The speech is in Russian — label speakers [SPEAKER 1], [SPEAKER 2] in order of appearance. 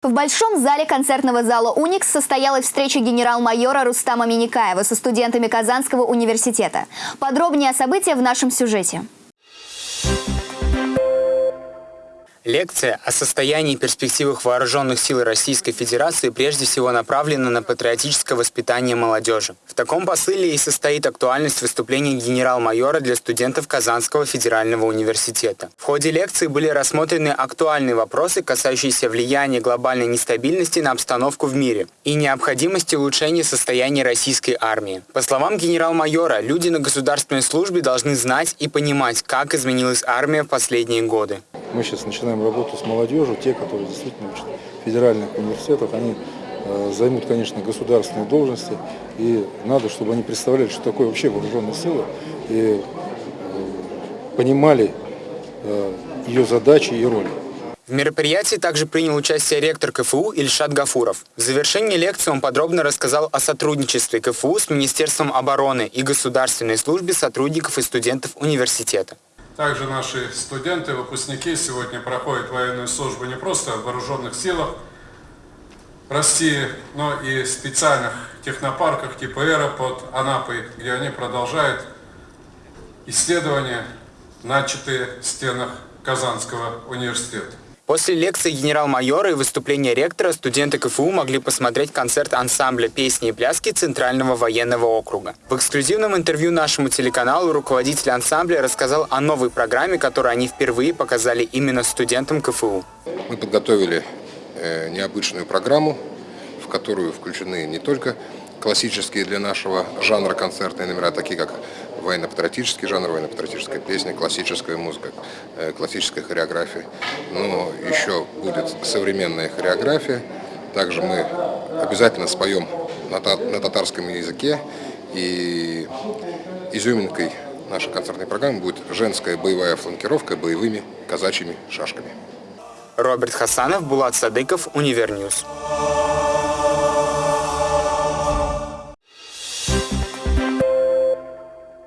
[SPEAKER 1] В большом зале концертного зала «Уникс» состоялась встреча генерал-майора Рустама Миникаева со студентами Казанского университета. Подробнее о событиях в нашем сюжете.
[SPEAKER 2] Лекция о состоянии и перспективах вооруженных сил Российской Федерации прежде всего направлена на патриотическое воспитание молодежи. В таком посыле и состоит актуальность выступления генерал-майора для студентов Казанского федерального университета. В ходе лекции были рассмотрены актуальные вопросы, касающиеся влияния глобальной нестабильности на обстановку в мире и необходимости улучшения состояния российской армии. По словам генерал-майора, люди на государственной службе должны знать и понимать, как изменилась армия в последние годы.
[SPEAKER 3] Мы сейчас начинаем работу с молодежью, те, которые действительно учат в федеральных университетах, они э, займут, конечно, государственные должности, и надо, чтобы они представляли, что такое вообще вооруженные силы, и э, понимали э, ее задачи и роли.
[SPEAKER 2] В мероприятии также принял участие ректор КФУ Ильшат Гафуров. В завершении лекции он подробно рассказал о сотрудничестве КФУ с Министерством обороны и государственной службе сотрудников и студентов университета.
[SPEAKER 4] Также наши студенты, выпускники сегодня проходят военную службу не просто в вооруженных силах России, но и в специальных технопарках типа «Эра» под Анапой, где они продолжают исследования, начатые в стенах Казанского университета.
[SPEAKER 2] После лекции генерал-майора и выступления ректора студенты КФУ могли посмотреть концерт ансамбля песни и пляски Центрального военного округа. В эксклюзивном интервью нашему телеканалу руководитель ансамбля рассказал о новой программе, которую они впервые показали именно студентам КФУ.
[SPEAKER 5] Мы подготовили э, необычную программу, в которую включены не только классические для нашего жанра концертные номера, такие как военно-патриотический жанр, военно-патриотическая песня, классическая музыка, э, классическая хореография. Но еще будет современная хореография. Также мы обязательно споем на татарском языке. И изюминкой нашей концертной программы будет женская боевая фланкировка боевыми казачьими шашками.
[SPEAKER 2] Роберт Хасанов, Булат Садыков, Универньюз.